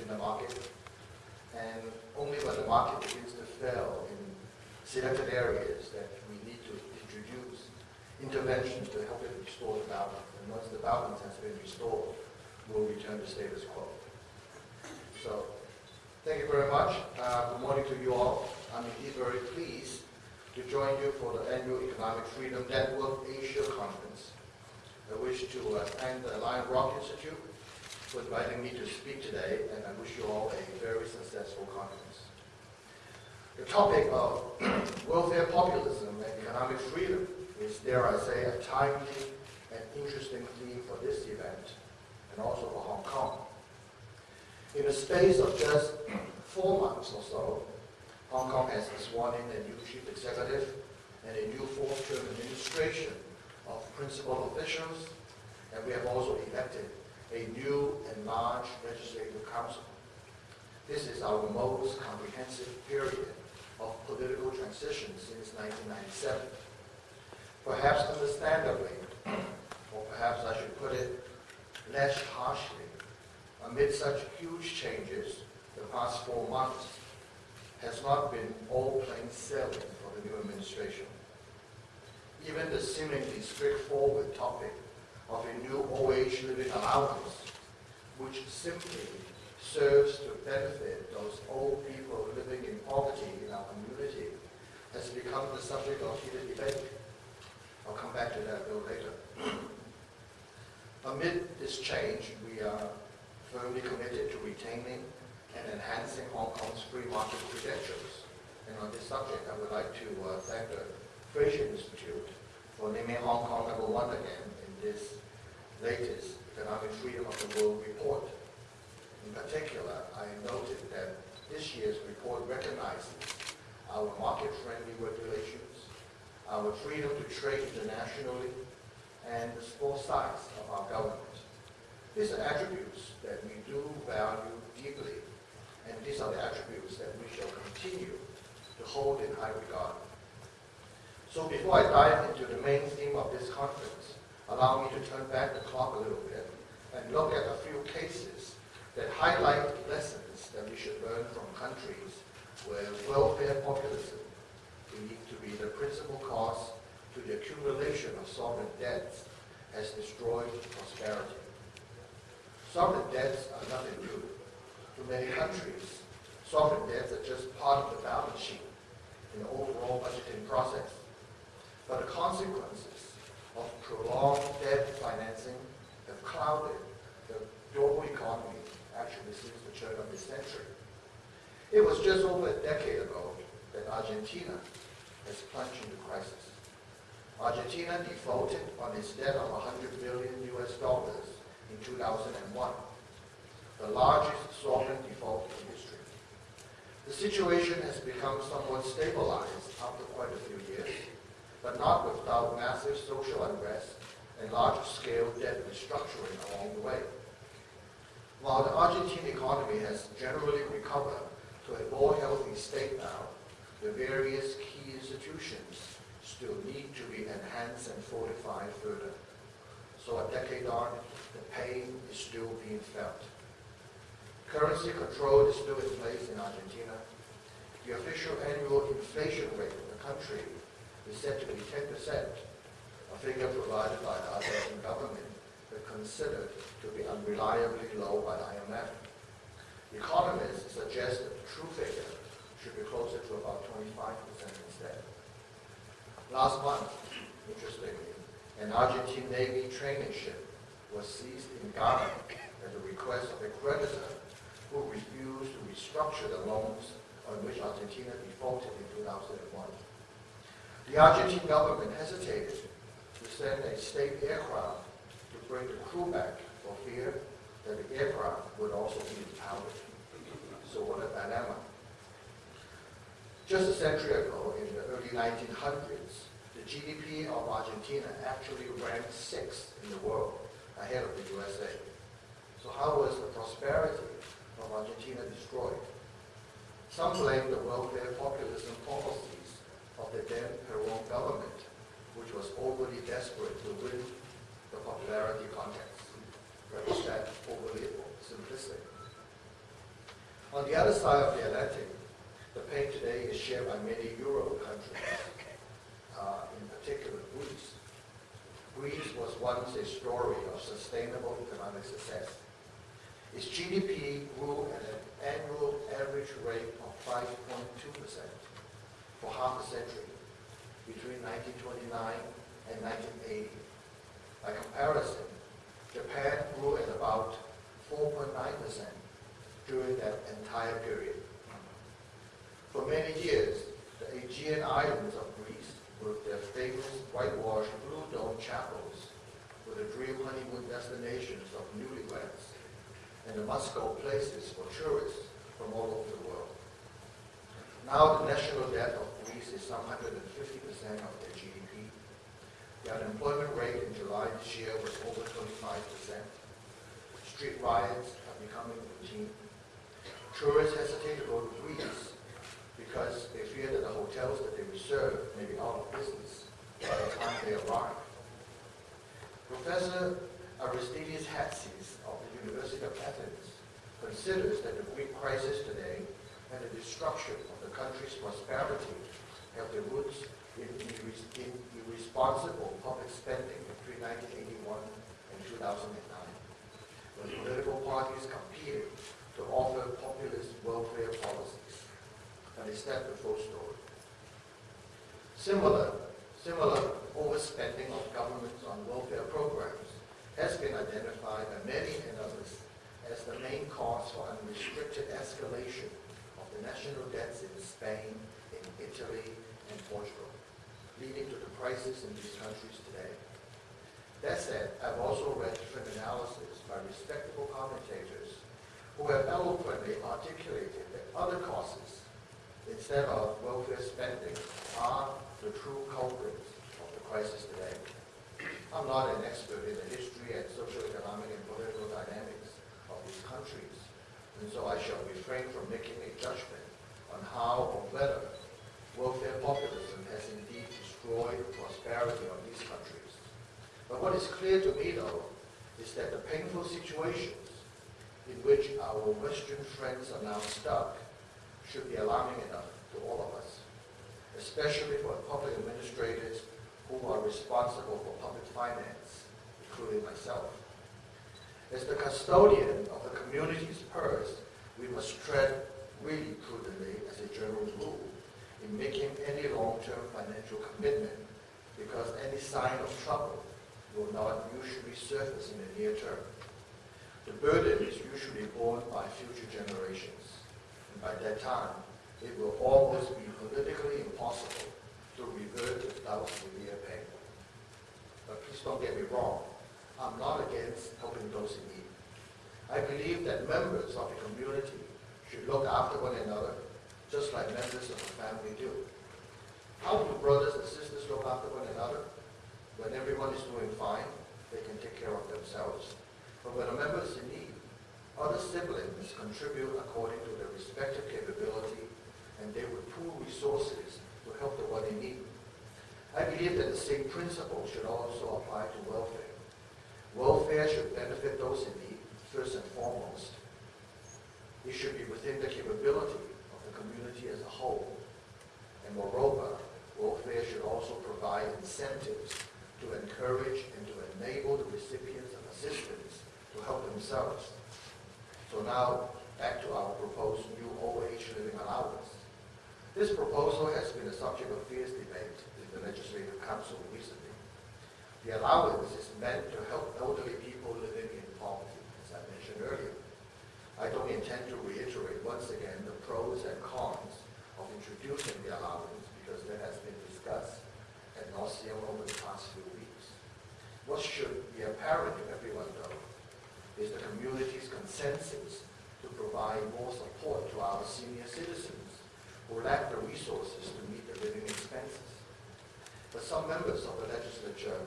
in the market, and only when the market begins to fail in selected areas that we need to introduce interventions to help it restore the balance. And once the balance has been restored, we'll return to status quo. So, thank you very much. Uh, Good morning to you all. I'm indeed very pleased to join you for the annual Economic Freedom Network Asia Conference. I wish to uh, thank the Lion Rock Institute for inviting me to speak today, and I wish you all a very successful conference. The topic of welfare populism and economic freedom is, dare I say, a timely and interesting theme for this event, and also for Hong Kong. In the space of just four months or so, Hong Kong has sworn in a new chief executive and a new fourth-term administration of principal officials, and we have also elected a new and large legislative council. This is our most comprehensive period of political transition since 1997. Perhaps understandably, or perhaps I should put it less harshly, amid such huge changes, the past four months has not been all plain sailing for the new administration. Even the seemingly straightforward topic of a new OH living allowance, which simply serves to benefit those old people living in poverty in our community, has become the subject of heated debate. I'll come back to that a little later. Amid this change, we are firmly committed to retaining and enhancing Hong Kong's free market credentials. And on this subject, I would like to uh, thank the Fraser Institute for naming Hong Kong number one again in this latest Economic Freedom of the World report. In particular, I noted that this year's report recognizes our market-friendly regulations, our freedom to trade internationally, and the small size of our government. These are attributes that we do value deeply, and these are the attributes that we shall continue to hold in high regard. So before I dive into the main theme of this conference, allow me to turn back the clock a little bit and look at a few cases that highlight lessons that we should learn from countries where welfare populism believed to be the principal cause to the accumulation of sovereign debts has destroyed prosperity. Sovereign debts are nothing new. To many countries, sovereign debts are just part of the balance sheet in the overall budgeting process. But the consequences prolonged debt financing have clouded the global economy actually since the turn of this century. It was just over a decade ago that Argentina has plunged into crisis. Argentina defaulted on its debt of 100 billion US dollars in 2001, the largest sovereign default in history. The situation has become somewhat stabilized after quite a few years, but not without massive social unrest and large-scale debt restructuring along the way. While the Argentine economy has generally recovered to a more healthy state now, the various key institutions still need to be enhanced and fortified further. So a decade on, the pain is still being felt. Currency control is still in place in Argentina. The official annual inflation rate of the country is said to be 10%, a figure provided by the Argentine government, but considered to be unreliably low by the IMF. Economists suggest that the true figure should be closer to about 25% instead. Last month, interestingly, an Argentine Navy training ship was seized in Ghana at the request of a creditor who refused to restructure the loans on which Argentina defaulted in 2001. The Argentine government hesitated to send a state aircraft to bring the crew back for fear that the aircraft would also be impounded. So what a dilemma. Just a century ago, in the early 1900s, the GDP of Argentina actually ranked sixth in the world, ahead of the USA. So how was the prosperity of Argentina destroyed? Some blame the welfare populism policies of the then Peron government, which was overly desperate to win the popularity contest, represent overly simplistic. On the other side of the Atlantic, the pain today is shared by many Euro countries, uh, in particular Greece. Greece was once a story of sustainable economic success. Its GDP grew at an annual average rate of 5.2% for half a century between 1929 and 1980. By comparison, Japan grew at about 4.9% during that entire period. For many years, the Aegean islands of Greece, with their famous whitewashed blue dome chapels, were the dream honeymoon destinations of newlyweds and the must-go places for tourists from all over the world. Now the national debt of Is some 150% of their GDP. The unemployment rate in July this year was over 25%. Street riots are becoming routine. Tourists hesitate to go to Greece because they fear that the hotels that they reserve may be out of business by the time they arrive. Professor Aristides Hatzis of the University of Athens considers that the Greek crisis today and the destruction of the country's prosperity have their roots in, in irresponsible public spending between 1981 and 2009, when political parties competed to offer populist welfare policies and is that the full story? Similar, similar overspending of governments on welfare programs has been identified by many others as the main cause for unrestricted escalation of the national debts in Spain, in Italy, and Portugal, leading to the crisis in these countries today. That said, I've also read different analysis by respectable commentators who have eloquently articulated that other causes instead of welfare spending are the true culprits of the crisis today. I'm not an expert in the history and social, economic, and political dynamics of these countries, and so I shall refrain from making a judgment on how or whether welfare populism has indeed destroyed the prosperity of these countries. But what is clear to me, though, is that the painful situations in which our Western friends are now stuck should be alarming enough to all of us, especially for public administrators who are responsible for public finance, including myself. As the custodian of the community's purse, we must tread really prudently as a general rule in making any long-term financial commitment because any sign of trouble will not usually surface in the near term. The burden is usually borne by future generations And by that time, it will almost be politically impossible to revert without severe pain. But please don't get me wrong. I'm not against helping those in need. I believe that members of the community should look after one another, just like members of a family do. How do brothers and sisters look after one another? When everyone is doing fine, they can take care of themselves. But when a member is in need, other siblings contribute according to their respective capability, and they would pool resources to help the one in need. I believe that the same principle should also apply to welfare. Welfare should benefit those in need, first and foremost. It should be within the capability of the community as a whole. And moreover, welfare should also provide incentives to encourage and to enable the recipients of assistance to help themselves so now, back to our proposed new OH living allowance. This proposal has been a subject of fierce debate in the Legislative Council recently. The allowance is meant to help elderly people living in poverty, as I mentioned earlier. I don't intend to reiterate once again the pros and cons of introducing the allowance because that has been discussed at nauseam over the past few weeks. What should be apparent to everyone, though, is the community's consensus to provide more support to our senior citizens who lack the resources to meet their living expenses. But some members of the legislature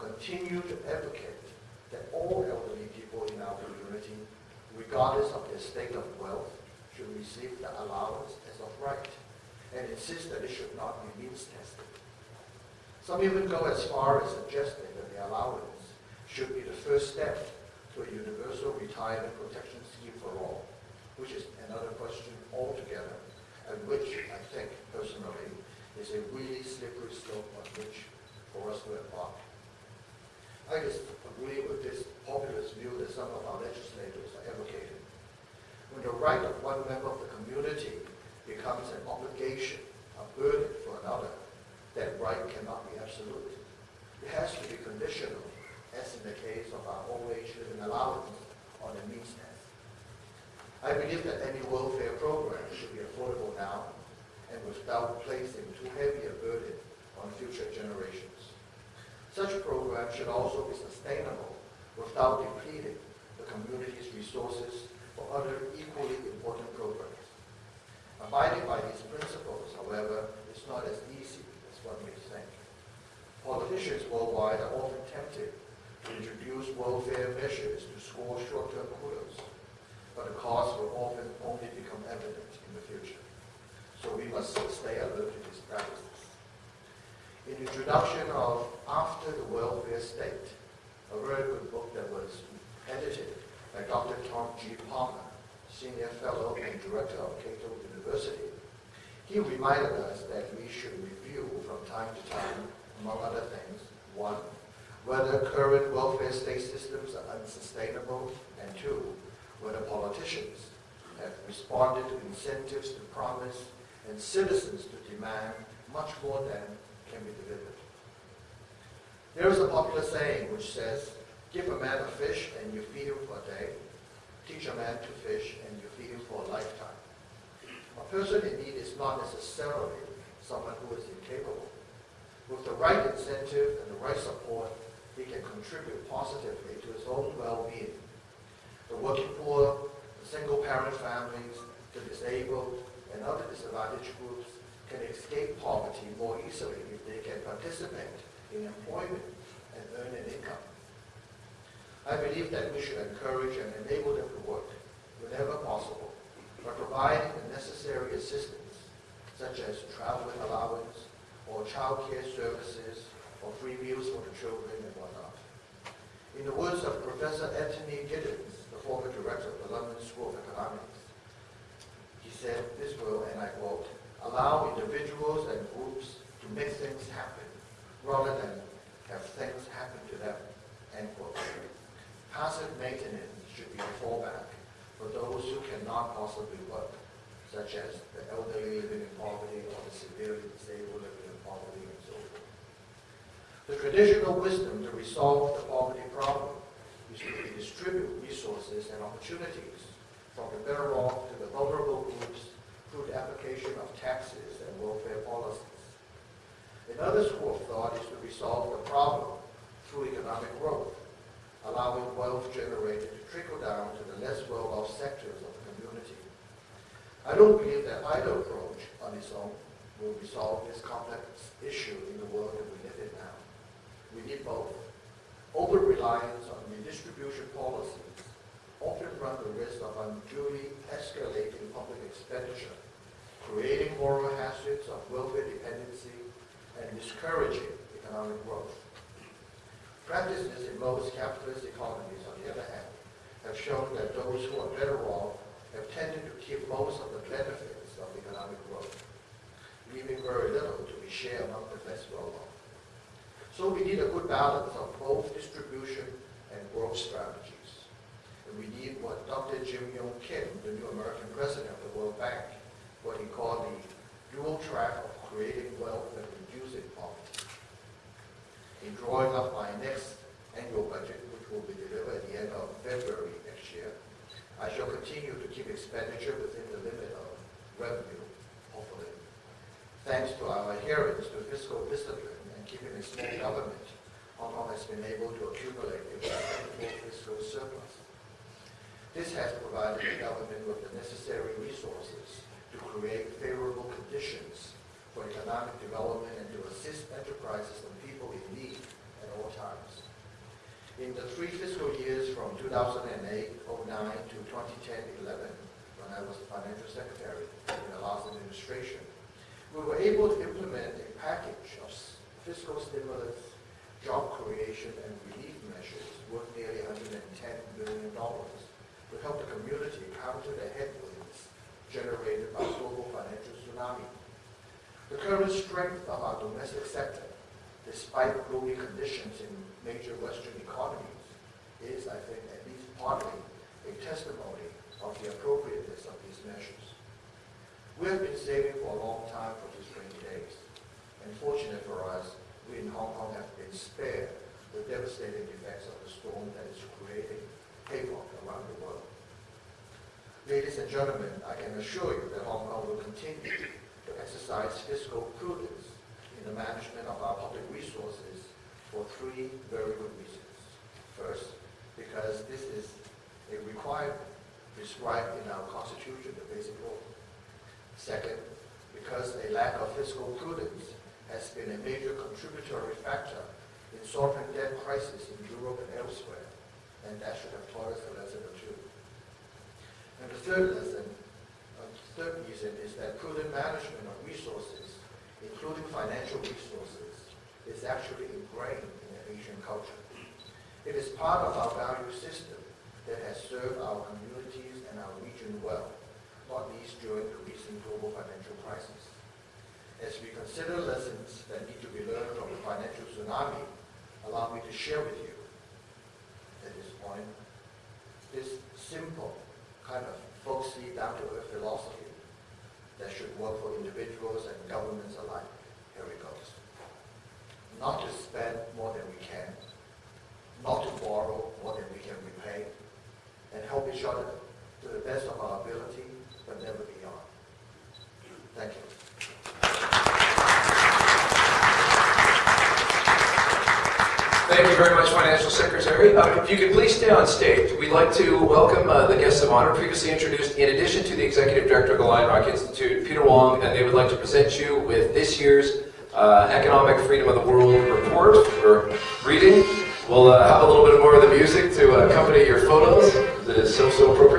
continue to advocate that all elderly people in our community, regardless of their state of wealth, should receive the allowance as of right, and insist that it should not be means tested. Some even go as far as suggesting that the allowance should be the first step to a universal retirement protection scheme for all, which is another question altogether, and which I think personally is a really slippery slope on which for us to embark. I just agree with this populist view that some of our legislators are advocating. When the right of one member of the community becomes an obligation, a burden for another, that right cannot be absolute. It has to be conditional, as in the case of our old age living allowance on the means test. I believe that any welfare program should be affordable now and without placing too heavy a burden on future generations. Such programs should also be sustainable without depleting the community's resources for other equally important programs. Abiding by these principles, however, is not as easy as one may think. Politicians worldwide are often tempted to introduce welfare measures to score short-term kudos, but the costs will often only become evident in the future. So we must stay alert to these practices. In the introduction of After the Welfare State, a very good book that was edited by Dr. Tom G. Palmer, Senior Fellow and Director of Cato University, he reminded us that we should review from time to time, among other things, one, whether current welfare state systems are unsustainable, and two, whether politicians have responded to incentives to promise and citizens to demand much more than can be delivered. There is a popular saying which says, give a man a fish and you feed him for a day, teach a man to fish and you feed him for a lifetime. A person in need is not necessarily someone who is incapable. With the right incentive and the right support, he can contribute positively to his own well-being. The working poor, the single-parent families, the disabled, and other disadvantaged groups can escape poverty more easily if they can participate in employment and earn an income. I believe that we should encourage and enable them to work whenever possible by providing the necessary assistance, such as traveling allowance or childcare services or free meals for the children and whatnot. In the words of Professor Anthony Giddens, the former director of the London School of Economics, he said this will, and I quote, allow individuals and groups to make things happen rather than have things happen to them, end quote. Passive maintenance should be a fallback for those who cannot possibly work, such as the elderly living in poverty or the severely disabled living in poverty and so forth. The traditional wisdom to resolve the poverty problem is to redistribute resources and opportunities from the better off to the vulnerable groups through the application of taxes and welfare policies. Another school of thought is to resolve the problem through economic growth, allowing wealth generated to trickle down to the less well-off sectors of the community. I don't believe that either approach on its own will resolve this complex issue in the world that we live in now. We need both. Over-reliance on redistribution policies often run the risk of unduly escalating public expenditure, creating moral hazards of welfare dependency, and discouraging economic growth. Practices in most capitalist economies, on the other hand, have shown that those who are better off have tended to keep most of the benefits of economic growth, leaving very little to be shared among the less well-off. So we need a good balance of both distribution and growth strategies. And we need what Dr. Jim Yong Kim, the new American president of the World Bank, what he called the dual track of creating wealth and reducing poverty. In drawing up my next annual budget, which will be delivered at the end of February next year, I shall continue to keep expenditure within the limit of revenue, hopefully. Thanks to our adherence to fiscal discipline and keeping a small government, Hong Kong has been able to accumulate a fiscal surplus. This has provided the government with the necessary resources to create favorable conditions for economic development and to assist enterprises and people in need all times. In the three fiscal years from 2008-09 to 2010-11, when I was financial secretary in the last administration, we were able to implement a package of fiscal stimulus, job creation, and relief measures worth nearly $110 billion to help the community counter the headwinds generated by global financial tsunami. The current strength of our domestic sector, despite gloomy conditions in major Western economies, is, I think, at least partly a testimony of the appropriateness of these measures. We have been saving for a long time for these rainy days. And fortunate for us, we in Hong Kong have been spared the devastating effects of the storm that is creating havoc around the world. Ladies and gentlemen, I can assure you that Hong Kong will continue to exercise fiscal prudence the management of our public resources for three very good reasons. First, because this is a requirement prescribed in our Constitution, the Basic Law. Second, because a lack of fiscal prudence has been a major contributory factor in sovereign debt crisis in Europe and elsewhere, and that should have taught us a lesson or two. And the third lesson, uh, the third reason is that prudent management of resources, including financial resources, is actually ingrained in the Asian culture. It is part of our value system that has served our communities and our region well, not least during the recent global financial crisis. As we consider lessons that need to be learned from the financial tsunami, allow me to share with you at this point this simple kind of folksy, down-to-earth philosophy that should work for individuals and governments alike. Here it goes. Not to spend more than we can, not to borrow more than we can repay, and help each other to the best of our ability, but never beyond. Thank you. Thank you very much, Financial Secretary. Uh, if you could please stay on stage, we'd like to welcome uh, the guests of honor previously introduced, in addition to the Executive Director of the Lion Rock Institute, Peter Wong, and they would like to present you with this year's uh, Economic Freedom of the World Report or reading. We'll uh, have a little bit more of the music to accompany your photos. That is so, so appropriate.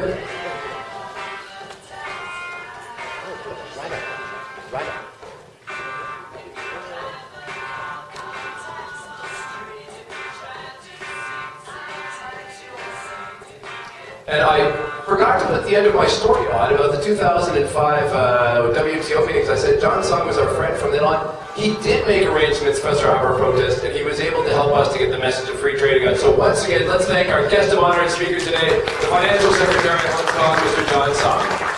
And I forgot to put the end of my story on about the 2005 uh, WTO meetings. I said John Tsang was our friend from then on. He did make arrangements for our protest, and he was able to help us to get the message of free trade out. So once again, let's thank our guest of honor and speaker today, the Financial Secretary of Hong Kong, Mr. John Tsang.